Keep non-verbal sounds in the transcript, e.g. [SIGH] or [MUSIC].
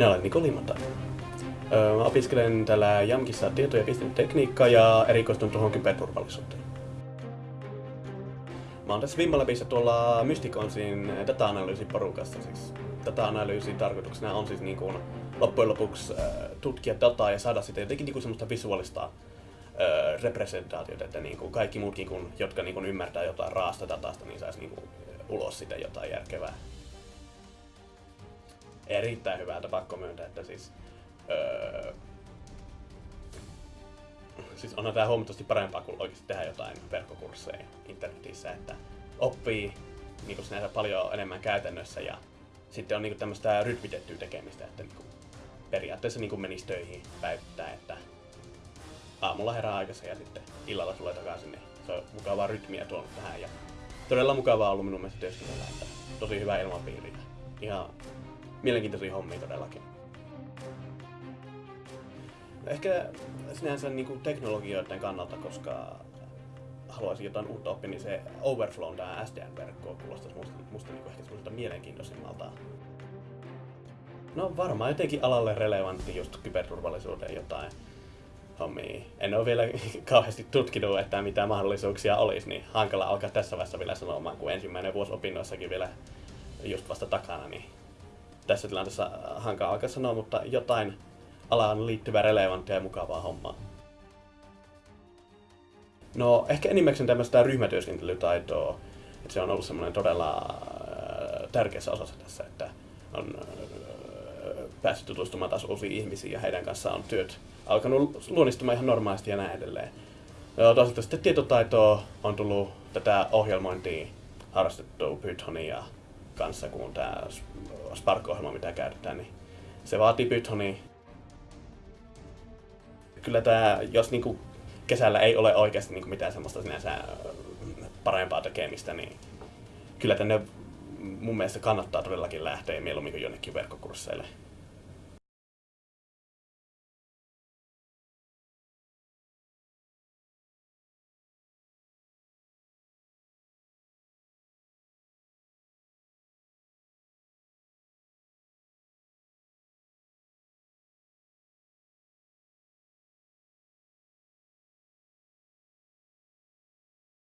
Minä olen Niko Limata. Mä opiskelen täällä Jamkissa tieto- ja viestintätekniikkaa ja erikoistun tuohon kyberturvallisuuteen. Mä oon tässä Vimmalabissa tuolla Mysticonsin data-analyysin porukassa. Siis data-analyysin tarkoituksena on siis niin kuin loppujen lopuksi tutkia dataa ja saada sitä jotenkin niin kuin semmoista visuaalista representaatiota, että niin kuin kaikki muutkin, kun, jotka niin kuin ymmärtää jotain raasta datasta, niin saisi niin kuin ulos sitä jotain järkevää. Erittäin hyvältä pakko myöntää, että siis öö, siis onhan tämä huomattavasti parempaa kuin oikeasti tehdä jotain verkkokursseja internetissä, että oppii niin sinänsä paljon enemmän käytännössä ja sitten on niin tämmöistä rytmitettyä tekemistä, että niin periaatteessa niin menisi töihin päivittäin, että aamulla herää aikaisin ja sitten illalla tulee takaisin, niin se on mukavaa rytmiä tuonut tähän. Ja todella mukavaa ollut minun mielestä työskennellä, että tosi hyvä ilmapiiri ja ihan mielenkiintoisia hommia todellakin. Ehkä sinänsä niin kuin teknologioiden kannalta, koska haluaisin jotain uutta oppia, niin se Overflow, tämä SDN-verkko, kuulostaisi musta, musta niin kuin ehkä semmoiselta mielenkiintoisimmalta. No varmaan jotenkin alalle relevantti just kyberturvallisuuden jotain hommia. En ole vielä [LAUGHS] kauheasti tutkinut, että mitä mahdollisuuksia olisi, niin hankala alkaa tässä vaiheessa vielä sanomaan, kun ensimmäinen vuosi opinnoissakin vielä just vasta takana, niin tässä tilanteessa hankala alkaa sanoa, mutta jotain alaan liittyvää relevanttia ja mukavaa hommaa. No ehkä enimmäkseen tämmöistä ryhmätyöskentelytaitoa, että se on ollut semmoinen todella äh, tärkeässä osassa tässä, että on äh, päässyt tutustumaan taas uusiin ihmisiin ja heidän kanssaan on työt alkanut luonnistumaan ihan normaalisti ja näin edelleen. Toisaalta sitten tietotaitoa on tullut tätä ohjelmointia harrastettua Pythonia kanssa, kun tämä Spark-ohjelma, mitä käytetään, niin se vaatii Pythonia kyllä tämä, jos niinku kesällä ei ole oikeasti niinku mitään semmoista sinänsä parempaa tekemistä, niin kyllä tänne mun mielestä kannattaa todellakin lähteä mieluummin kuin jonnekin verkkokursseille.